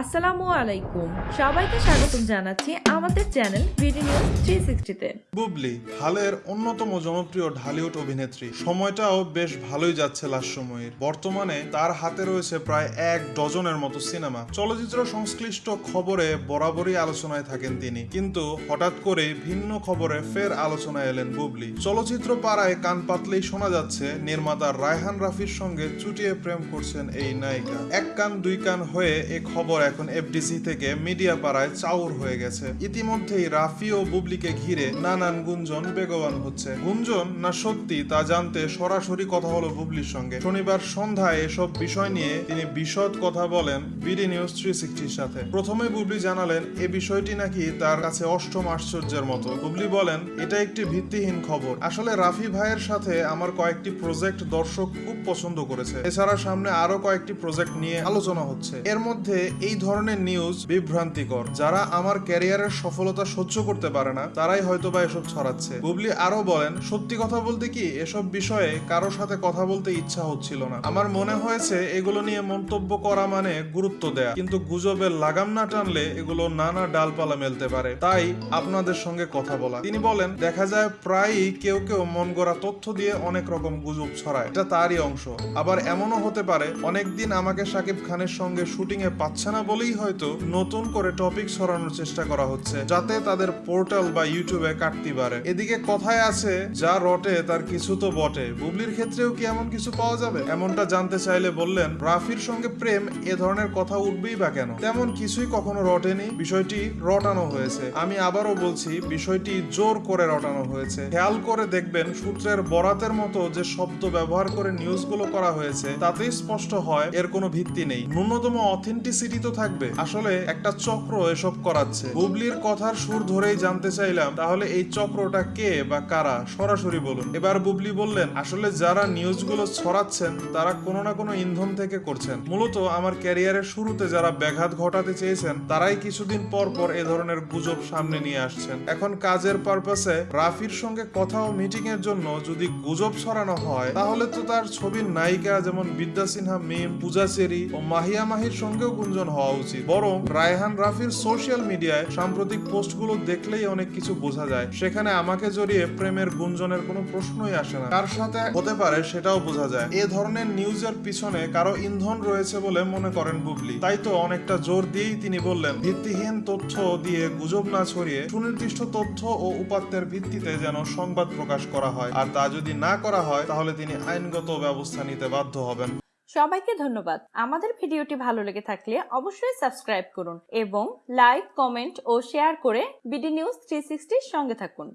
আসসালামু আলাইকুম। সবাইকে স্বাগতম জানাচ্ছি আমাদের চ্যানেল বুবলি হালের অন্যতম জনপ্রিয় ঢালিউড অভিনেত্রী। সময়টাও বেশ ভালোই যাচ্ছে লাস্ট সময়ের। বর্তমানে তার হাতে রয়েছে প্রায় এক ডজনের মতো সিনেমা। চলচ্চিত্র সংশ্লিষ্ট খবরে বরাবরই আলোচনায় থাকেন তিনি। কিন্তু হঠাৎ করে ভিন্ন খবরে ফের আলোচনায় এলেন বুবলি। চলচ্চিত্র পাড়ায় কান পাতলেই শোনা যাচ্ছে, নির্মাতা রায়হান রাফির সঙ্গে চুটিয়ে প্রেম করছেন এই নায়িকা। এক কান দুই কান হয়ে এ খবর এখন এফডিসি থেকে মিডিয়া পাড়ায় চাউর হয়ে গেছে। ইতিমধ্যেই রাফি ও বুবলিকে ঘিরে নানান গুঞ্জন বেগবান হচ্ছে। গুঞ্জন না সত্যি তা জানতে সরাসরি কথা হলো বুবলির সঙ্গে। শনিবার সন্ধ্যায় এসব বিষয় নিয়ে তিনি বিশদ কথা বলেন বিডি নিউজ থ্রি সিক্সটির সাথে। প্রথমে বুবলি জানালেন, এ বিষয়টি নাকি তার কাছে অষ্টম আশ্চর্যের মতো। বুবলি বলেন, এটা একটি ভিত্তিহীন খবর। আসলে রাফি ভাইয়ের সাথে আমার কয়েকটি প্রজেক্ট দর্শক খুব পছন্দ করেছে। এছাড়া সামনে আরও কয়েকটি প্রজেক্ট নিয়ে আলোচনা হচ্ছে। এর মধ্যে এই ধরনের নিউজ বিভ্রান্তিকর। যারা আমার ক্যারিয়ারের সফলতা সহ্য করতে পারে না, তারাই হয়তো বা এসব ছড়াচ্ছে। বুবলি আরও বলেন, সত্যি কথা বলতে কি, এসব বিষয়ে কারও সাথে কথা বলতে ইচ্ছা হচ্ছিল না। আমার মনে হয়েছে, এগুলো নিয়ে মন্তব্য করা মানে গুরুত্ব দেয়া। কিন্তু গুজবের লাগাম না টানলে এগুলো নানা ডালপালা মেলতে পারে। তাই আপনাদের সঙ্গে কথা বলা। তিনি বলেন, দেখা যায় প্রায়ই কেউ কেউ মন গড়া তথ্য দিয়ে অনেক রকম গুজব ছড়ায়। এটা তারই অংশ। আবার এমনও হতে পারে, অনেকদিন আমাকে সাকিব খানের সঙ্গে শুটিং এ পাচ্ছে না বলেই হয়তো নতুন করে টপিক ছড়ানোর চেষ্টা করা হচ্ছে, যাতে তাদের পোর্টাল বা ইউটিউবে কাটতে পারে। এদিকে কথায় আছে, যা রটে, তার কিছু তো বটে। বুবলির ক্ষেত্রেও কি এমন কিছু পাওয়া যাবে? এমনটা জানতে চাইলে বললেন, রাফির সঙ্গে প্রেম এ ধরনের কথা উঠবেই বা কেন? তেমন কিছুই কখনো রটেনি, বিষয়টি রটানো হয়েছে। আমি আবারও বলছি, বিষয়টি জোর করে রটানো হয়েছে। খেয়াল করে দেখবেন, সূত্রের বরাতের মতো যে শব্দ ব্যবহার করে নিউজগুলো করা হয়েছে, তাতেই স্পষ্ট হয়, এর কোনো ভিত্তি নেই। ন্যূনতম অথেন্টিসিটি তো থাকবে। আসলে একটা চক্র এসব করাচ্ছে। বুবলির কথার সুর ধরেই জানতে চাইলাম, তাহলে এই চক্রটা কে বা কারা? সরাসরি বলুন। এবার বুবলি বললেন, আসলে যারা নিউজগুলো ছড়াচ্ছেন, তারা কোনো না কোনো ইন্ধন থেকে করছেন। মূলত আমার ক্যারিয়ারের শুরুতে যারা ব্যাঘাত ঘটাতে চেয়েছেন, তারাই কিছুদিন পর পর এ ধরনের গুজব সামনে নিয়ে আসছেন। এখন কাজের পারপাসে রাফির সঙ্গে কথা ও মিটিং এর জন্য যদি গুজব ছড়ানো হয়, তাহলে তো তার ছবির নায়িকা যেমন বিদ্যা সিনহা, মিম পূজা চেরি ও মাহিয়া মাহির সঙ্গেও গুঞ্জন হওয়া উচিত। বরং রায়হান রাফির সোশ্যাল মিডিয়ায় সাম্প্রতিক পোস্টগুলো দেখলেই অনেক কিছু বোঝা যায়। সেখানে আমাকে জড়িয়ে প্রেমের গুঞ্জনের কোনো প্রশ্নই আসে না। কার সাথে হতে পারে সেটাও বোঝা যায়। এ ধরনের নিউজের পিছনে কারও ইন্ধন রয়েছে বলে মনে করেন বুবলি। তাই তো অনেকটা জোর দিয়েই তিনি বললেন, ভিত্তিহীন তথ্য দিয়ে গুজব না ছড়িয়ে সুনির্দিষ্ট তথ্য ও উপাত্তের ভিত্তিতে যেন সংবাদ প্রকাশ করা হয়। আর তা যদি না করা হয়, তাহলে তিনি আইনগত ব্যবস্থা নিতে বাধ্য হবেন। সবাইকে ধন্যবাদ। আমাদের ভিডিওটি ভালো লেগে থাকলে অবশ্যই সাবস্ক্রাইব করুন এবং লাইক, কমেন্ট ও শেয়ার করে বিডি নিউজ থ্রি সঙ্গে থাকুন।